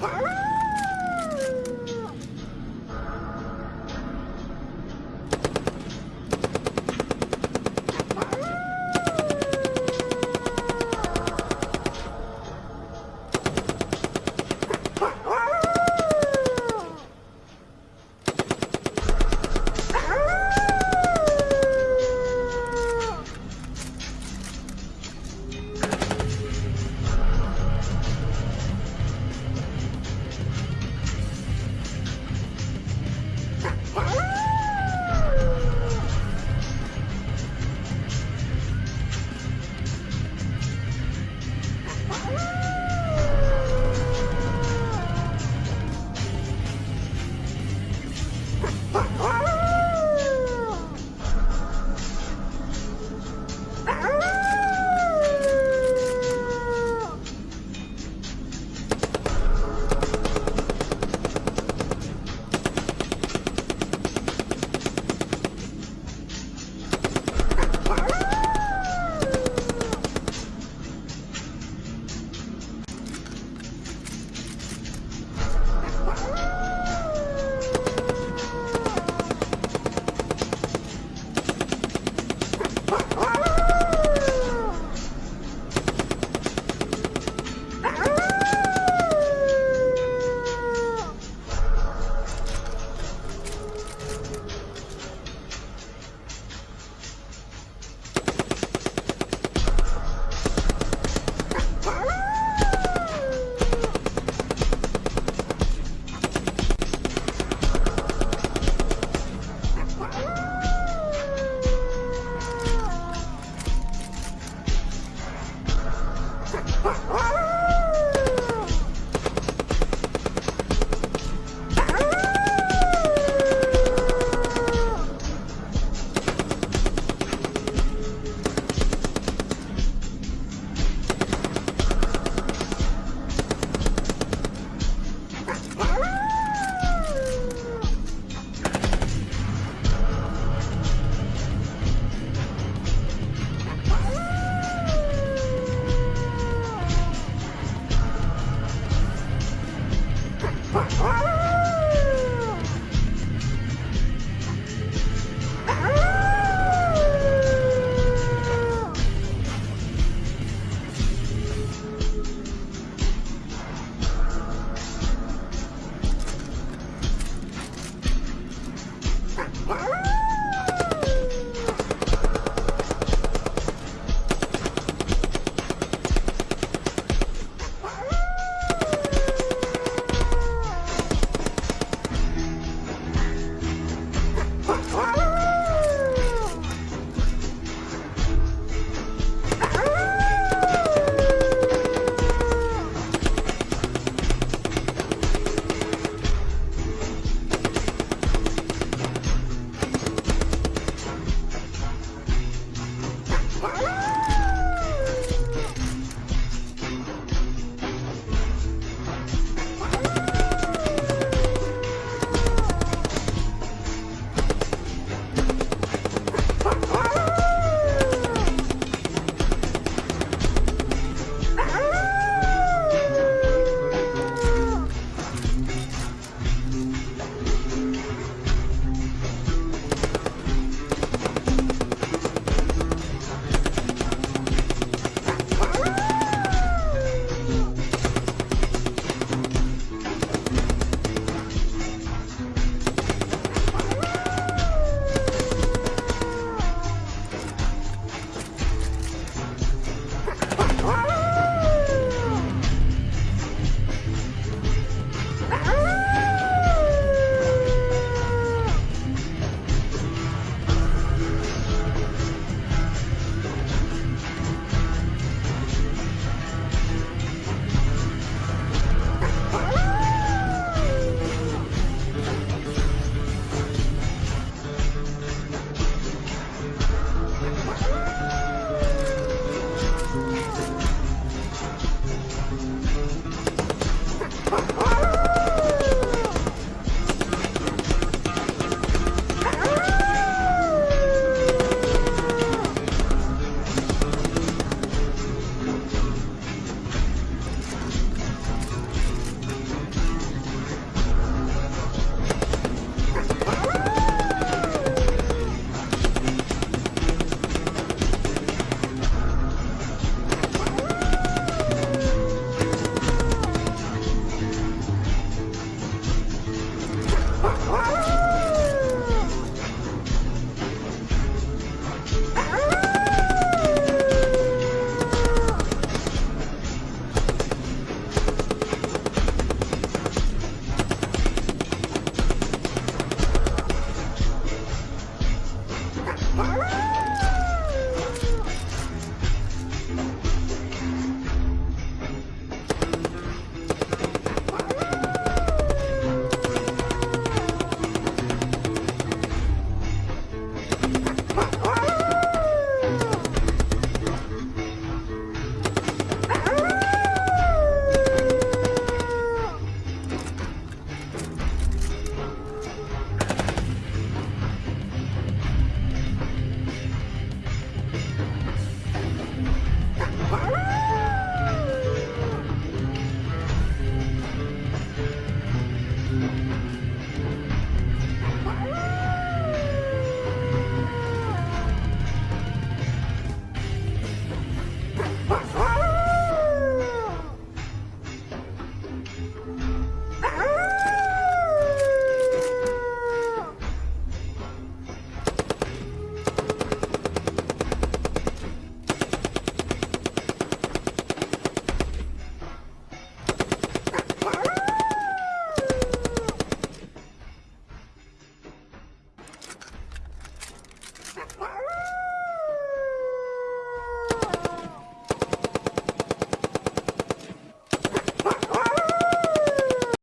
Ah!